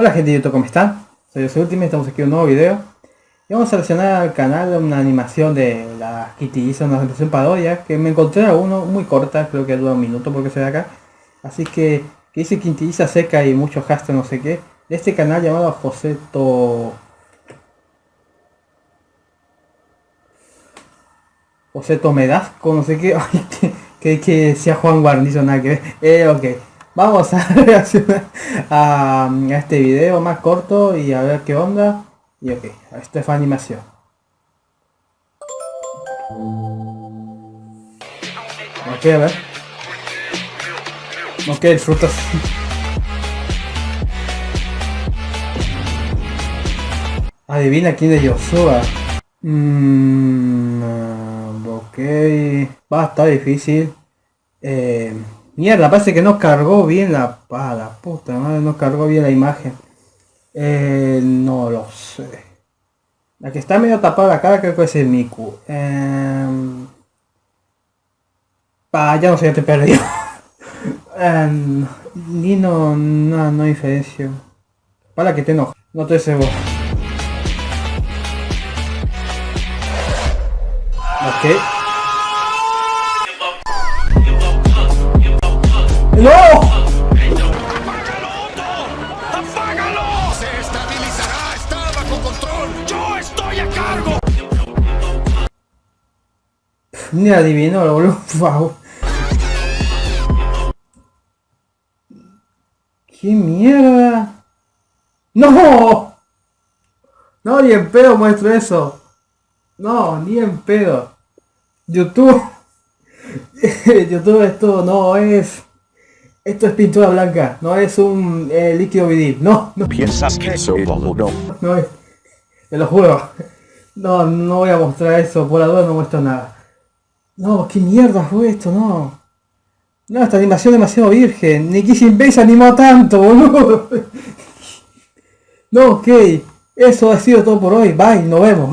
Hola gente de YouTube, ¿cómo están? Soy José Ultimate, estamos aquí en un nuevo video. Y vamos a seleccionar al canal una animación de la Kitty hizo una animación parodia que me encontré a uno muy corta, creo que dura un minuto porque se ve acá. Así que, que dice Quintiliza seca y muchos hashtags no sé qué de este canal llamado Joseto Joseto Medasco, no sé qué, que, que, sea Juan Guarnizo, nada que ver, eh, ok Vamos a reaccionar a, este video más corto y a ver qué onda. Y ok, esto es animación. Ok, a ver. Ok, disfrutas. Adivina quién es Yoshua. Mmm, ok. Va a estar difícil. Eh, Mierda, parece que no cargó bien la... Ah, puta madre, no cargó bien la imagen. Eh, no lo sé. La que está medio tapada la cara creo que es el Miku. Eh, ya no sé, ya te perdí. eh, ni no, no, no diferencio. Para que te enoja. No te seguro. Ok. ¡No! ¡Apágalo! ¡Se estabilizará! ¡Está bajo control! ¡Yo estoy a cargo! Ni adivino, lo boludo. ¿Qué mierda? ¡No! No, ni en pedo muestro eso. No, ni en pedo. YouTube. YouTube esto no es esto es pintura blanca, no es un eh, líquido vidil. No, no. ¿Piensas que eso no? No es. Te lo juro. No, no voy a mostrar eso. Por la duda no muestro nada. No, qué mierda fue esto, no. No, esta animación demasiado virgen. Ni Kissing Base animó tanto, boludo. No, ok. Eso ha sido todo por hoy. Bye, nos vemos.